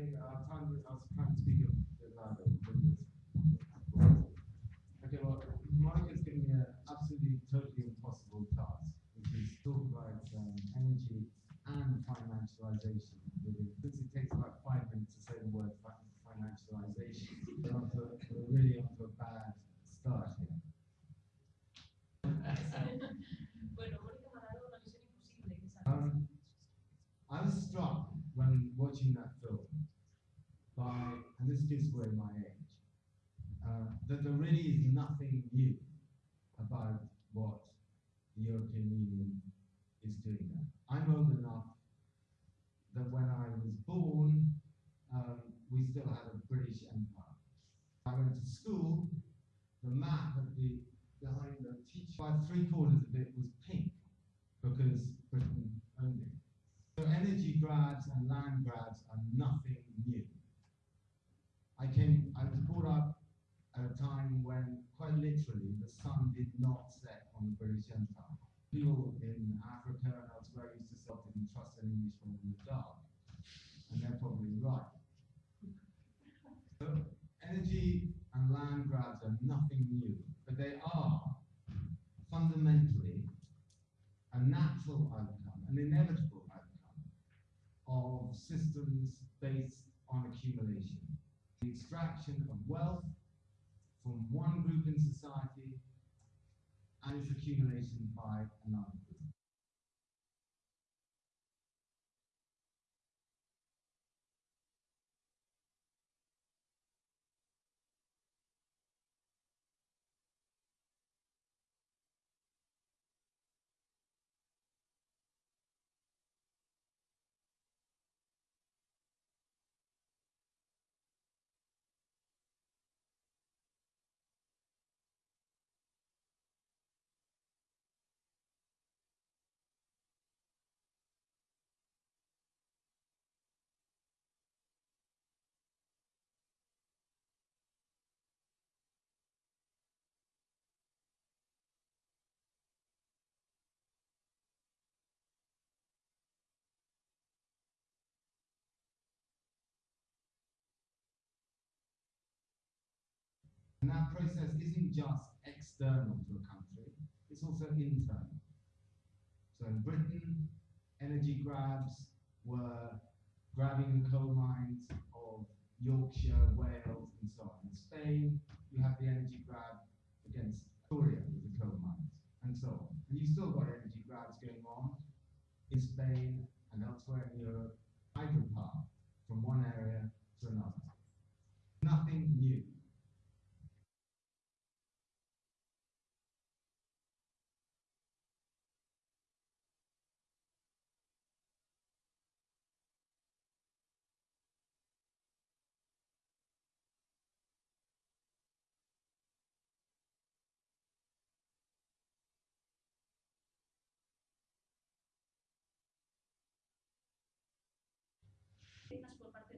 Okay, I'll try and, I'll try and speak louder. Okay, well, Monica's giving me an absolutely totally impossible task, which is talk about um, energy and financialization. within- Since it takes about five minutes to say the word fi- financialization, we're, onto, we're really onto a bad start here. bueno, Mónica me ha dado una misión imposible, que es sacar Um, I was struck when watching that film by, this gives my age, uh, that there really is nothing new about what the European Union is doing there. I'm old enough that when I was born, um, we still had a British Empire. I went to school, the map of the behind the teacher, about three quarters of it was pink because Britain owned it. So energy grabs and land grabs are nothing new. I was brought up at a time when, quite literally, the sun did not set on the British Empire. People in Africa and elsewhere used to say, "I didn't trust an Englishman in the dark. And they're probably right. So energy and land grabs are nothing new, but they are fundamentally a natural outcome, an inevitable outcome of systems based on accumulation. The extraction of wealth from one group in society and its accumulation by another And that process isn't just external to a country, it's also internal. So in Britain, energy grabs were grabbing the coal mines of Yorkshire, Wales, and so on. In Spain, you have the energy grab against Victoria with the coal mines, and so on. And you've still got energy grabs going on in Spain and elsewhere in Europe, hydropower from one area to another. Nothing new.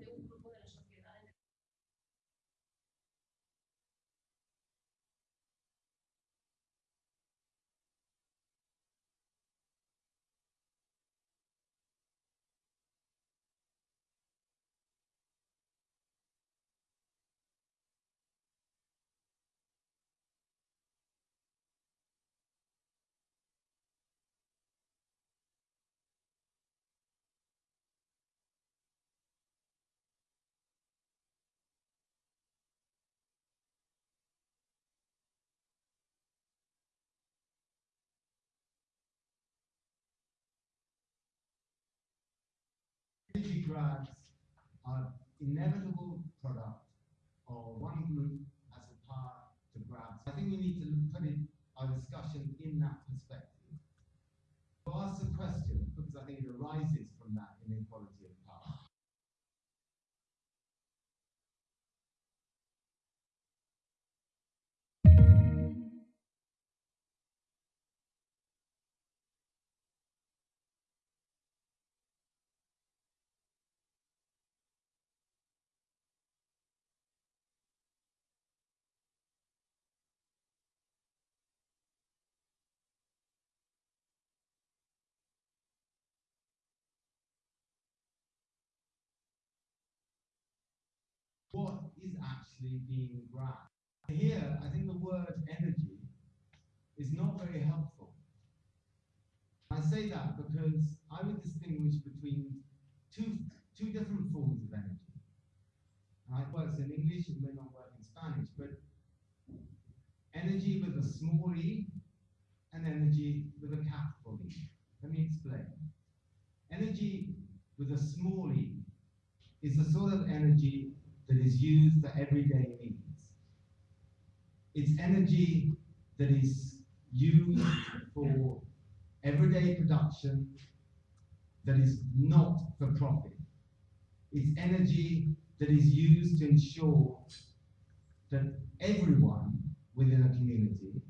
De un grupo de la sociedad Energy grabs are inevitable product of one group as a power to grab. I think we need to put it, our discussion in that perspective. To ask the question, because I think it arises from that inequality what is actually being grabbed. Here, I think the word energy is not very helpful. I say that because I would distinguish between two, two different forms of energy. And it in English, it may not work in Spanish, but energy with a small e and energy with a capital E. Let me explain. Energy with a small e is the sort of energy that is used for everyday needs. It's energy that is used for everyday production that is not for profit. It's energy that is used to ensure that everyone within a community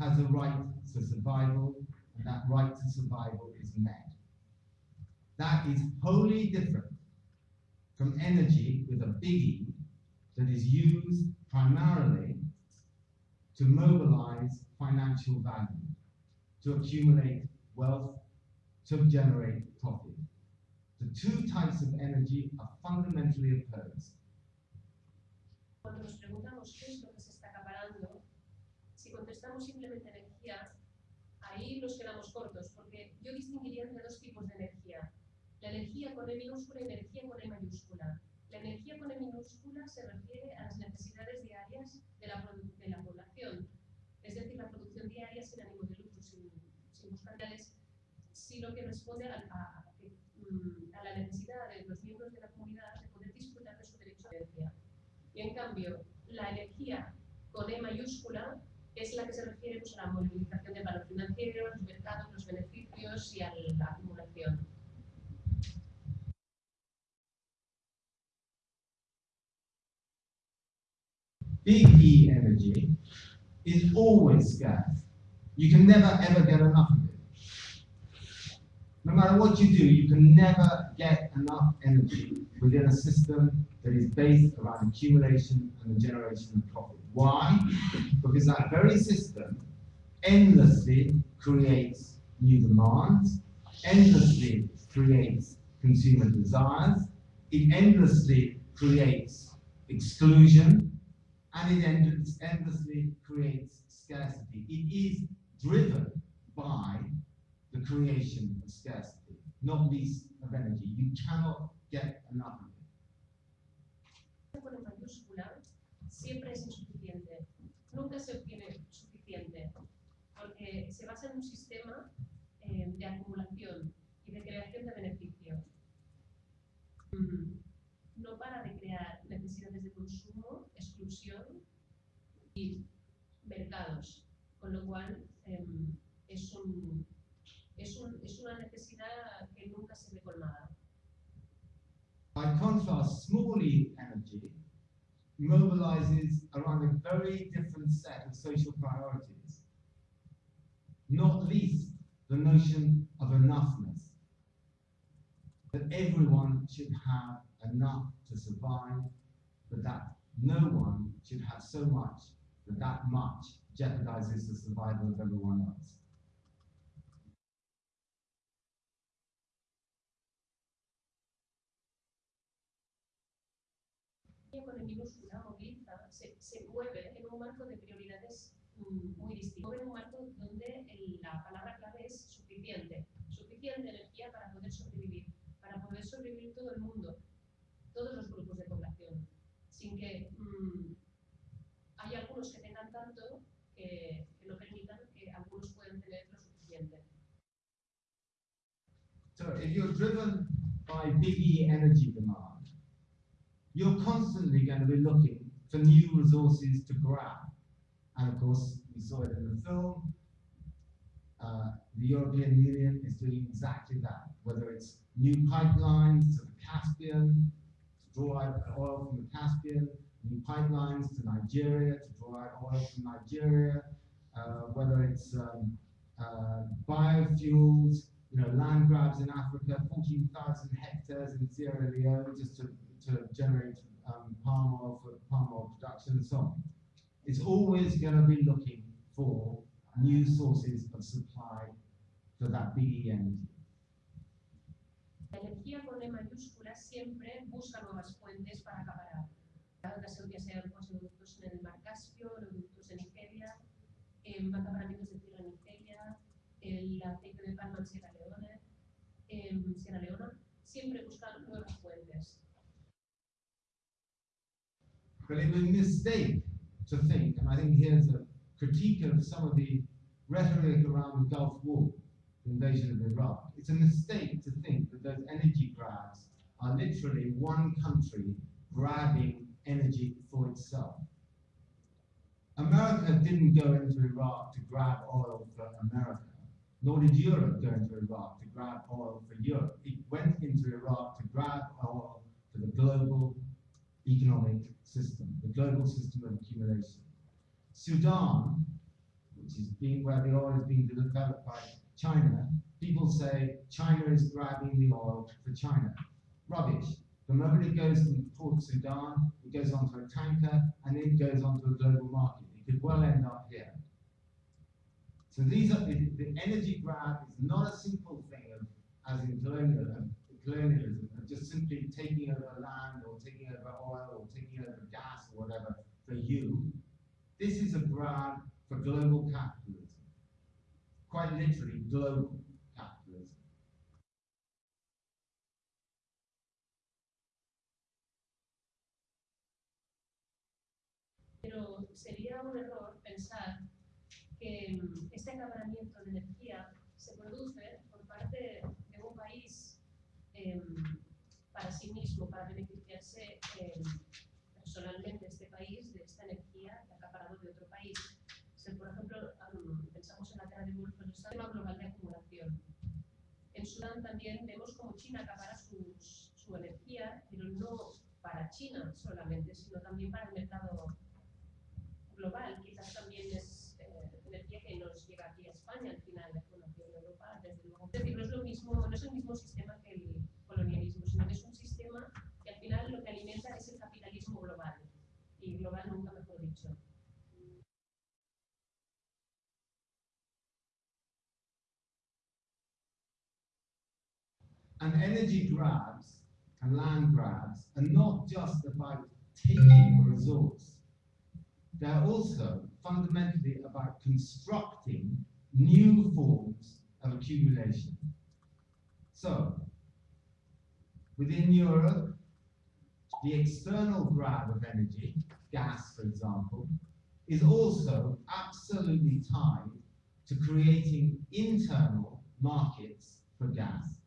has a right to survival, and that right to survival is met. That is wholly different from energy with a big E that is used primarily to mobilize financial value, to accumulate wealth, to generate profit. The two types of energy are fundamentally opposed. Cuando nos preguntamos qué es lo que se está acaparando, si contestamos simplemente energía, ahí nos quedamos cortos, porque yo distinguiría entre dos tipos de energía. La energía con E minúscula y energía con E mayúscula. La energía con E minúscula se refiere a las necesidades diarias de la, de la población, es decir, la producción diaria sin ánimo de lucro, sin, sin buscar sino que responde a, a- mm, a la necesidad de los miembros de la comunidad de poder disfrutar de su derecho a herencia. Y en cambio, la energía con E mayúscula es la que se refiere pues, a la movilización del valor financiero, los mercados, los beneficios y a la acumulación. Big E energy is always scarce. You can never ever get enough of it. No matter what you do, you can never get enough energy within a system that is based around accumulation and the generation of profit. Why? Because that very system endlessly creates new demands, endlessly creates consumer desires, it endlessly creates exclusion, and it end- endlessly creates scarcity. It is driven by the creation of scarcity, not least of energy. You cannot get enough of it. con mayúscula siempre es insuficiente. Nunca se obtiene suficiente porque se basa en un sistema eh, de acumulación y de creación de beneficio. Mm, No para de crear necesidades de consumo, exclusión y mercados, con lo cual em, es, un, es, un- es una necesidad que nunca se ve colmada. By contrast, small e energy mobilizes around a very different set of social priorities, not least the notion of enoughness. That everyone should have enough to survive, but that no one should have so much that that much jeopardizes the survival of everyone else. Con el minúscula moviliza, se, se mueve en un marco de prioridades mm, muy distinto. En un marco donde el- la palabra clave es suficiente. Suficiente energía para poder sobrevivir, para poder sobrevivir todo el mundo, todos los grupos de población, sin que mm, hay algunos que tengan tanto que, que no permitan que algunos puedan tener lo suficiente. So if you're driven by big E energy demand, you're constantly going to be looking for new resources to grab. And of course, we saw it in the film. Uh, the European Union is doing exactly that, whether it's new pipelines to the Caspian draw oil from the Caspian, new pipelines to Nigeria to draw out oil from Nigeria, uh, whether it's um, uh, biofuels, you know, land grabs in Africa, 14,000 hectares in Sierra Leone just to, to generate um, palm oil for palm oil production and so on. It's always going to be looking for new sources of supply for that big E energy. La energía con E siempre busca nuevas fuentes para acaparar. ya sean en el en acaparamientos de en Nigeria, el de en Sierra Leona, en Sierra Leona, siempre buscan nuevas fuentes. But a mistake to think, and I think here's a critique of some of the rhetoric around the Gulf War, invasion of Iraq. It's a mistake to think that those energy grabs are literally one country grabbing energy for itself. America didn't go into Iraq to grab oil for America, nor did Europe go into Iraq to grab oil for Europe. It went into Iraq to grab oil for the global economic system, the global system of accumulation. Sudan, which is being where the oil is being developed by China, people say China is grabbing the oil for China. Rubbish. The moment it goes from Port Sudan, it goes onto a tanker and then it goes onto a global market. It could well end up here. So these are the, the energy grab is not a simple thing of as in colonialism, colonialism of just simply taking over land or taking over oil or taking over gas or whatever for you. This is a grab for global capitalism. Quite literally global capitalism. Pero sería un error pensar que mm, este acaparamiento de energía se produce por parte de un país em, para sí mismo, para beneficiarse em, personalmente este país de esta energía que ha acaparado de otro país. Si, por ejemplo, am, pensamos en la Tierra de Golfo, el sistema global de acumulación. En Sudán también vemos como China acapara sus- su energía, pero no para China solamente, sino también para el mercado global. Quizás también es eh, energía que nos llega aquí a España al final, bueno, aquí en Europa, desde luego. Es decir, no es, lo mismo, no es el mismo sistema energy grabs and land grabs are not just about taking a resource. They're also fundamentally about constructing new forms of accumulation. So, within Europe, the external grab of energy, gas for example, is also absolutely tied to creating internal markets for gas.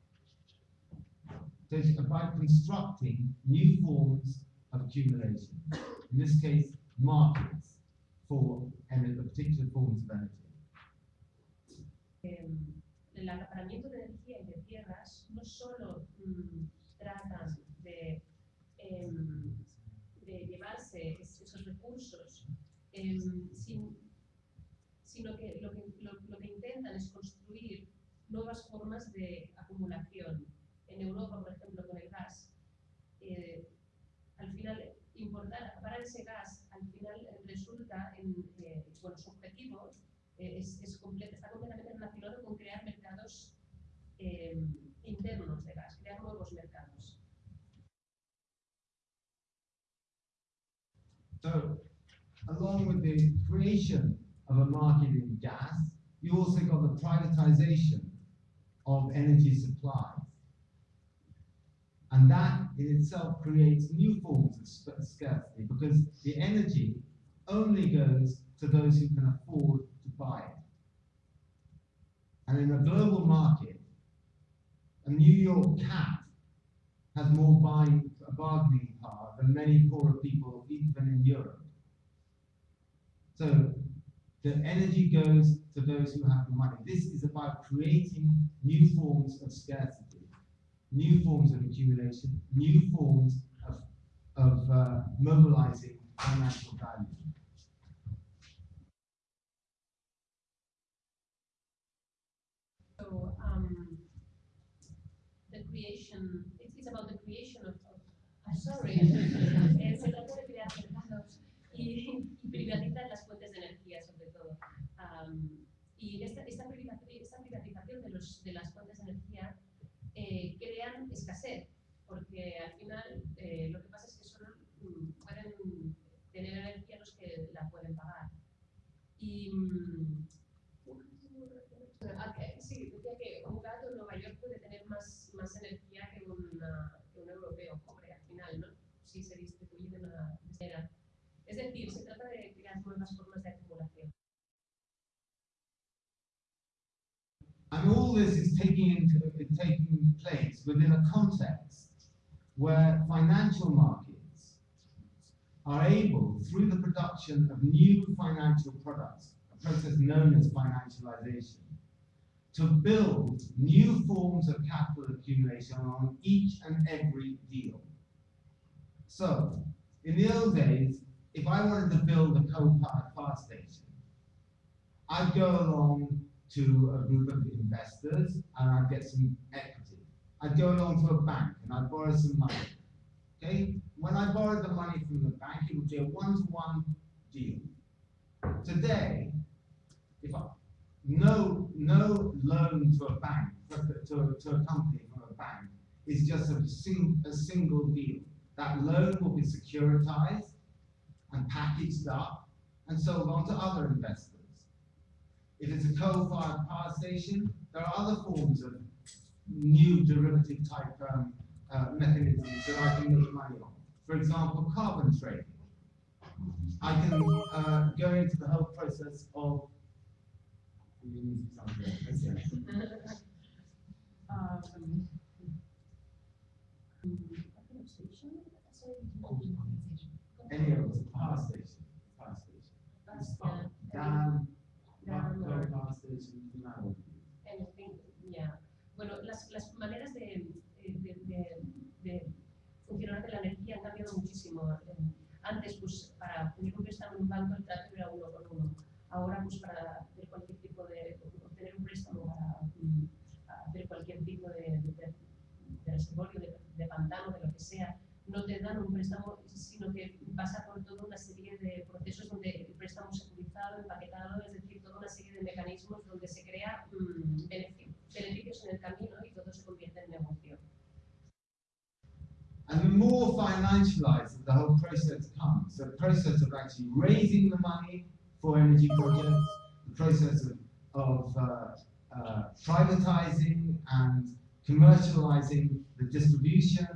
About constructing new forms of accumulation. In this case, markets for particular forms of energy. Em, el acaparamiento de energía y de tierras no solo mm, tratan de, em, de llevarse es- esos recursos, em, sin- sino que lo, que lo, lo que intentan es construir nuevas formas de acumulación. En Europa, por ejemplo, con el gas, eh, al final importar, acaparar ese gas, al final resulta en, eh, bueno, su objetivo eh, es, es comple- está completamente relacionado con crear mercados eh, internos de gas, crear nuevos mercados. So, along with the creation of a market in gas, you also got the privatization of energy supplies. And that in itself creates new forms of sc- scarcity because the energy only goes to those who can afford to buy it. And in a global market, a New York cat has more buying bargaining power than many poorer people even in Europe. So the energy goes to those who have the money. This is about creating new forms of scarcity, new forms of accumulation, new forms of, of uh, mobilizing financial value. So um, the creation, it's, it's about the creation of, of I'm sorry, se trata de crear mercados y, y privatizar las fuentes de energía sobre todo. Am, y esta, esta, privatización, esta privatización de, los, de las fuentes de energía eh, crean escasez, porque al final eh, lo que pasa es que solo mm, pueden tener energía los que la pueden pagar. Y mm, ah, sí, decía que un gato en Nueva York puede tener más, más energía que, una- que un europeo pobre al final, ¿no? Si se distribuye de una manera. Es decir, se trata de crear nuevas formas All this is taking into, taking place within a context where financial markets are able, through the production of new financial products, a process known as financialization, to build new forms of capital accumulation on each and every deal. So, in the old days, if I wanted to build a coal-powered power station, I'd go along to a group of investors and I'd get some equity. I'd go along to a bank and I'd borrow some money. Okay? When I borrowed the money from the bank, it would be a one-to-one deal. Today, if I, no, no loan to a bank, to, to a company from a bank is just a, sing, a single deal. That loan will be securitized and packaged up and sold on to other investors. If it's a coal-fired power station, there are other forms of new derivative type um, uh, mechanisms that I can make money on. For example, carbon trading. I can uh, go into the whole process of. You need something else, that's it. Um, Any of those, power station, power station. That's, uh, Power station, now. anything, yeah. Bueno, las, las maneras de, de, de, de funcionar de la energía han cambiado muchísimo. Antes, pues, para pedir un préstamo en un banco el trato era uno con uno. Ahora, pues, para hacer cualquier tipo de, obtener un préstamo para mm, hacer cualquier tipo de, reservorio, de, pantano, de lo que sea, no te dan un préstamo, sino que pasa por toda una serie de procesos donde el préstamo es securizado, empaquetado, es decir, una serie de mecanismos donde se crea mm, benefi- beneficios en el camino y todo se convierte en negocio. And the more financialized the whole process comes, the process of actually raising the money for energy projects, the process of, of uh, uh, privatizing and commercializing the distribution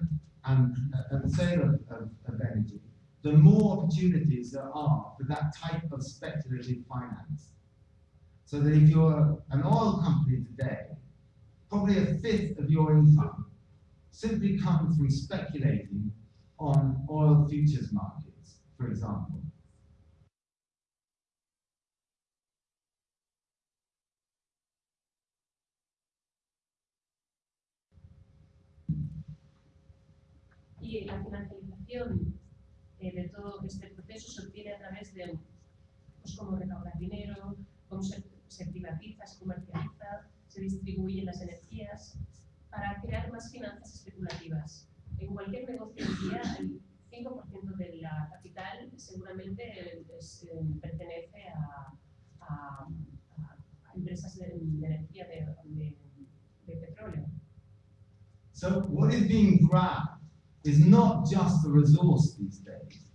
and, uh, and sale of, of, of energy, the more opportunities there are for that type of speculative finance. So that if you're an oil company today, probably a fifth of your income simply comes from speculating on oil futures markets, for example. Y la financialización eh, de todo este proceso se obtiene a través de pues, cómo recaudar dinero, cómo se, se privatiza, se comercializa, se distribuyen las energías para crear más finanzas especulativas. En cualquier negocio hoy día, el 5% de la capital seguramente es, eh, pertenece a, a- a empresas de, de energía de, de- de petróleo. So what is being grabbed is not just the resource these days.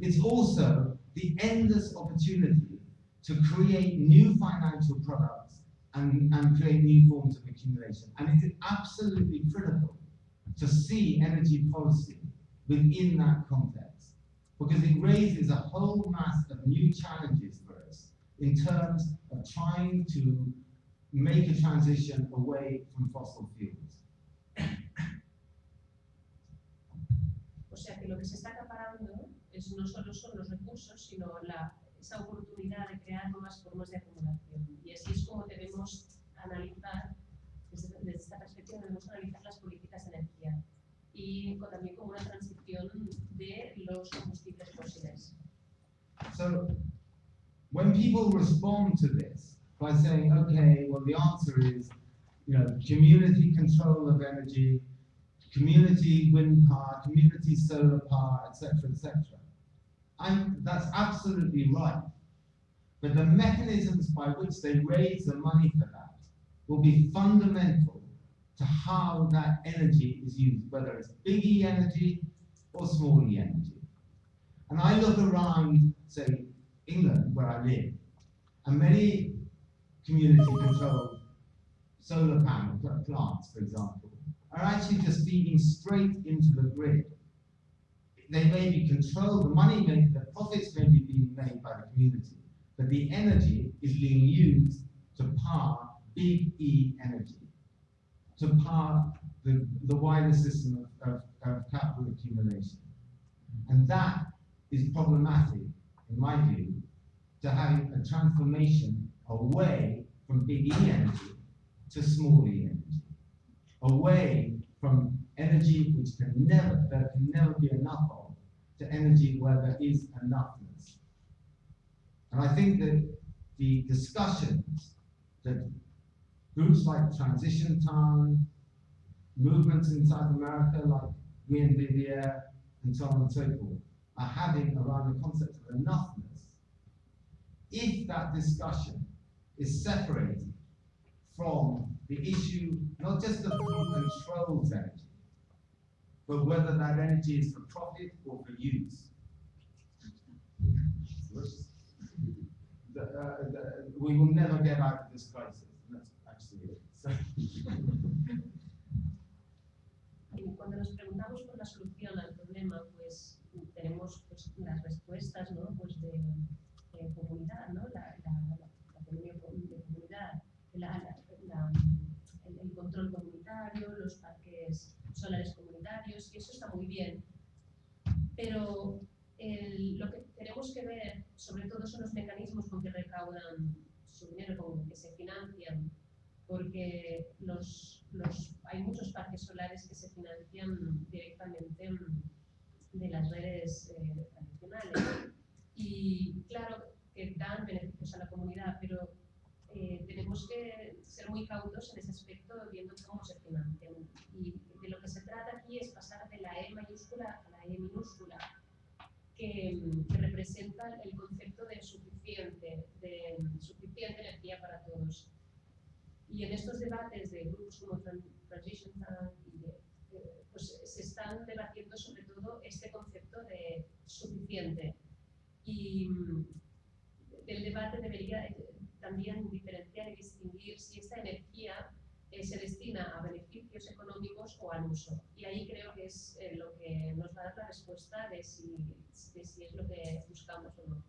It's also the endless opportunity to create new financial products and, and create new forms of accumulation. And it is absolutely critical to see energy policy within that context because it raises a whole mass of new challenges for us in terms of trying to make a transition away from fossil fuels. O sea que lo que se está acaparando es, no solo son los recursos, sino la, esa oportunidad de crear nuevas formas de acumulación. Y así es como debemos analizar, desde, desde esta perspectiva debemos analizar las políticas de energía y con- también como una transición de los combustibles fósiles. So, when people respond to this by saying, okay, well, the answer is, you know, community control of energy, community wind power, community solar power, etc., etc., and that's absolutely right. But the mechanisms by which they raise the money for that will be fundamental to how that energy is used, whether it's big E energy or small E energy. And I look around, say, England, where I live, and many community controlled solar panel plants, for example, are actually just feeding straight into the grid. They may be controlled, the money may, the profits may be being made by the community, but the energy is being used to power big E energy, to power the, the wider system of, of, of capital accumulation. And that is problematic, in my view, to having a transformation away from big E energy to small e energy, away from energy which can never, there can never be enough of, to energy where there is enoughness. And I think that the discussions that groups like Transition Town, movements in South America like Buen Vivir, and so on and so forth, are having around the concept of enoughness, if that discussion is separated from the issue not just of who controls energy, but whether that energy is for profit or for use. The, uh, the, we will never get out of this crisis. That's actually it. So, Y cuando nos preguntamos por la solución al problema, pues tenemos pues, las respuestas ¿no? pues de, de comunidad, ¿no? la, la, la, economía co- de comunidad, la- el, el control comunitario, los parques solares comunitarios, y eso está muy bien. Pero el- lo que tenemos que ver, sobre todo, son los mecanismos con que recaudan su dinero, con que se financian, porque los, los, hay muchos parques solares que se financian directamente de las redes eh, tradicionales. Y claro que dan beneficios a la comunidad, pero eh, tenemos que ser muy cautos en ese aspecto viendo cómo se financian. Y de lo que se trata aquí es pasar de la E mayúscula a la E minúscula, que, mm, que representa el concepto de suficiente, de mm, suficiente energía para todos. Y en estos debates de grupos como Tran- Transition de- eh, pues se están debatiendo sobre todo este concepto de suficiente. Y mm, el debate debería eh, también diferenciar y distinguir si esta energía eh, se destina a beneficios económicos o al uso. Y ahí creo que es eh, lo que nos va a dar la respuesta de si, es lo que buscamos o no.